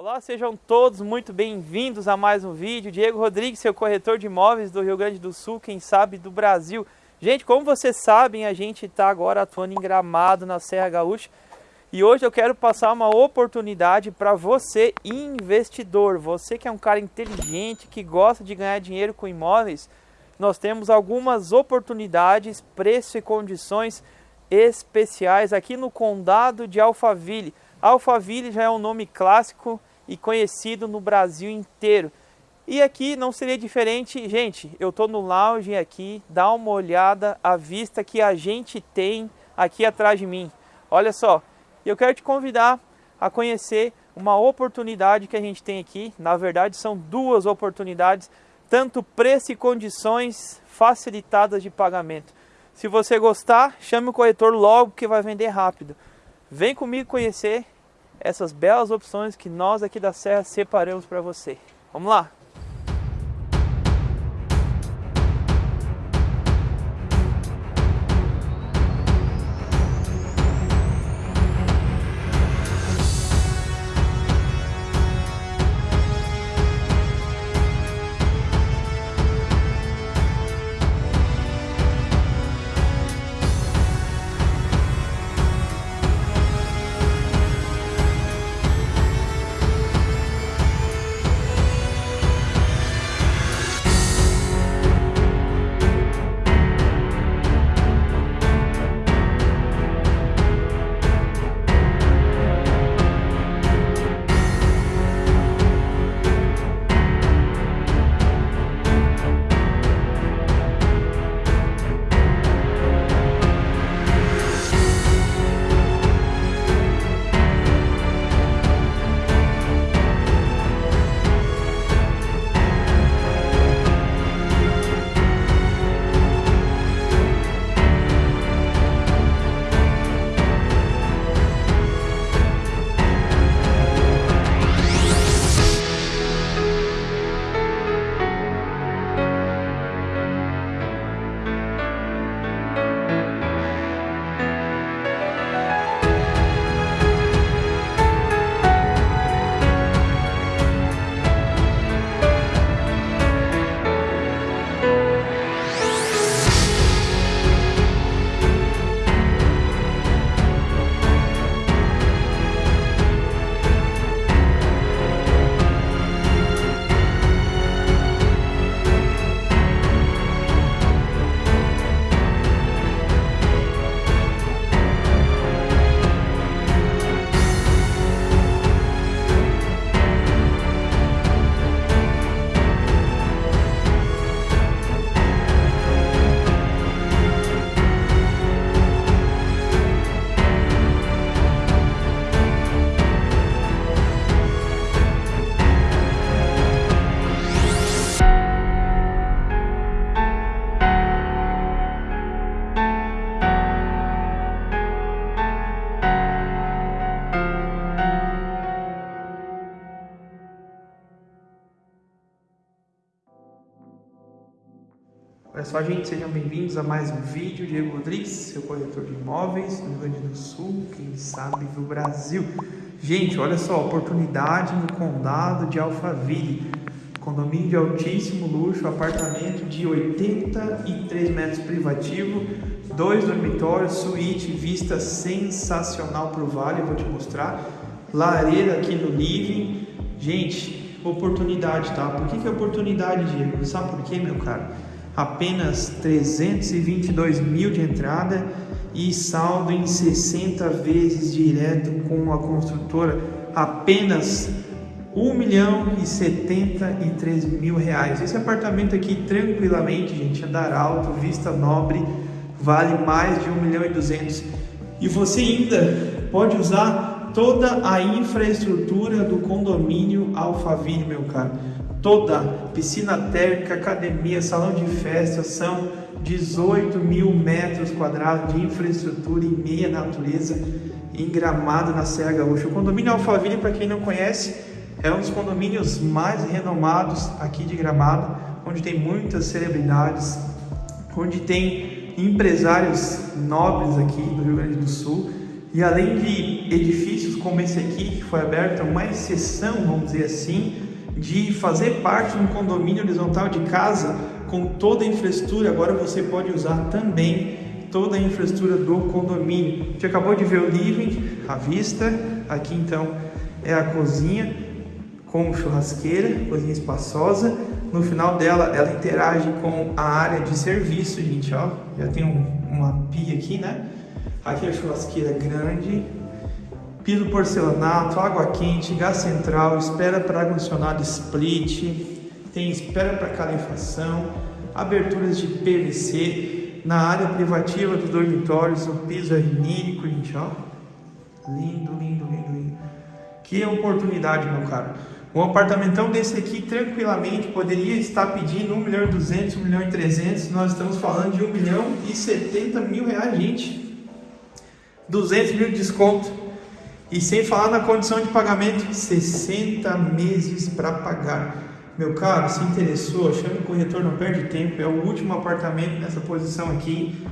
Olá, sejam todos muito bem-vindos a mais um vídeo. Diego Rodrigues, seu corretor de imóveis do Rio Grande do Sul, quem sabe do Brasil. Gente, como vocês sabem, a gente está agora atuando em Gramado, na Serra Gaúcha. E hoje eu quero passar uma oportunidade para você, investidor. Você que é um cara inteligente, que gosta de ganhar dinheiro com imóveis. Nós temos algumas oportunidades, preço e condições especiais aqui no Condado de Alphaville. Alphaville já é um nome clássico e conhecido no Brasil inteiro. E aqui não seria diferente, gente, eu estou no lounge aqui, dá uma olhada à vista que a gente tem aqui atrás de mim. Olha só, eu quero te convidar a conhecer uma oportunidade que a gente tem aqui. Na verdade, são duas oportunidades, tanto preço e condições facilitadas de pagamento. Se você gostar, chame o corretor logo que vai vender rápido. Vem comigo conhecer essas belas opções que nós aqui da Serra separamos para você. Vamos lá! Só, gente, sejam bem-vindos a mais um vídeo. Diego Rodrigues, seu corretor de imóveis do Rio Grande do Sul, quem sabe do Brasil. Gente, olha só, oportunidade no condado de Alphaville. Condomínio de altíssimo luxo, apartamento de 83 metros privativo, dois dormitórios, suíte, vista sensacional para o vale, eu vou te mostrar. Lareira aqui no living. Gente, oportunidade, tá? Por que, que é oportunidade, Diego? Sabe por quê, meu cara? Apenas 322 mil de entrada e saldo em 60 vezes direto com a construtora, apenas 1 milhão e 73 mil reais. Esse apartamento aqui, tranquilamente, gente, andar alto, vista nobre, vale mais de 1 milhão e 200. E você ainda pode usar toda a infraestrutura do condomínio Alphaville, meu caro. Toda, piscina térmica, academia, salão de festa, são 18 mil metros quadrados de infraestrutura em meia natureza, em Gramado, na Serra Gaúcha. O condomínio Alphaville, para quem não conhece, é um dos condomínios mais renomados aqui de Gramado, onde tem muitas celebridades, onde tem empresários nobres aqui do Rio Grande do Sul, e além de edifícios como esse aqui, que foi aberto, uma exceção, vamos dizer assim, de fazer parte de um condomínio horizontal de casa com toda a infraestrutura, agora você pode usar também toda a infraestrutura do condomínio. A gente acabou de ver o living, a vista, aqui então é a cozinha com churrasqueira, cozinha espaçosa. No final dela, ela interage com a área de serviço, gente, ó. Já tem um, uma pia aqui, né? Aqui é a churrasqueira grande, piso porcelanato, água quente, gás central, espera para ar-condicionado split, tem espera para calefação, aberturas de PVC, na área privativa dos dormitórios, o piso é vinílico, gente, ó. Lindo, lindo, lindo, lindo. Que oportunidade, meu caro. Um apartamentão desse aqui, tranquilamente, poderia estar pedindo 1 milhão e 200, 1 milhão e 300. Nós estamos falando de 1 milhão e 70 mil reais, gente. 200 mil de desconto. E sem falar na condição de pagamento, 60 meses para pagar. Meu caro, se interessou, chame o corretor, não perde tempo. É o último apartamento nessa posição aqui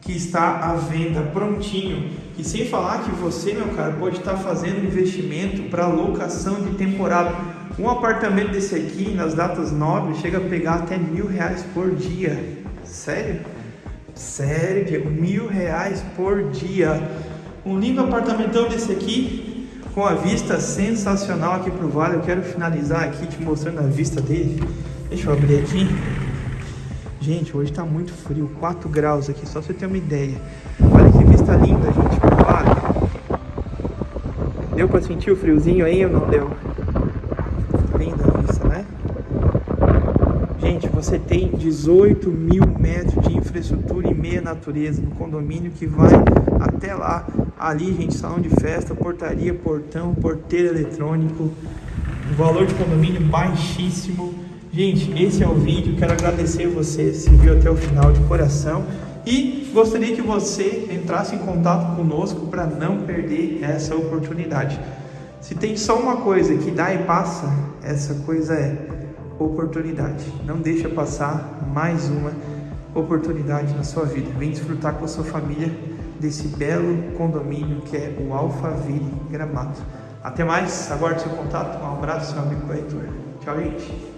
que está à venda, prontinho. E sem falar que você, meu caro, pode estar fazendo investimento para locação de temporada. Um apartamento desse aqui, nas datas nobres, chega a pegar até mil reais por dia. Sério? Sério, Diego? Mil reais por dia. Um lindo apartamentão desse aqui, com a vista sensacional aqui para o vale. Eu quero finalizar aqui te mostrando a vista dele. Deixa eu abrir aqui. Gente, hoje tá muito frio, 4 graus aqui, só pra você ter uma ideia. Olha que vista linda, gente, pro vale. Deu pra sentir o friozinho aí ou não deu? Linda a vista, né? Gente, você tem 18 mil metros de infraestrutura e meia natureza no condomínio que vai até lá. Ali, gente, salão de festa, portaria, portão, porteiro eletrônico. O valor de condomínio baixíssimo Gente, esse é o vídeo. Quero agradecer você se viu até o final de coração e gostaria que você entrasse em contato conosco para não perder essa oportunidade. Se tem só uma coisa que dá e passa, essa coisa é oportunidade. Não deixa passar mais uma oportunidade na sua vida. Vem desfrutar com a sua família desse belo condomínio que é o Alphaville Gramado. Até mais, aguarde seu contato. Um abraço, seu amigo corretor. Tchau, gente.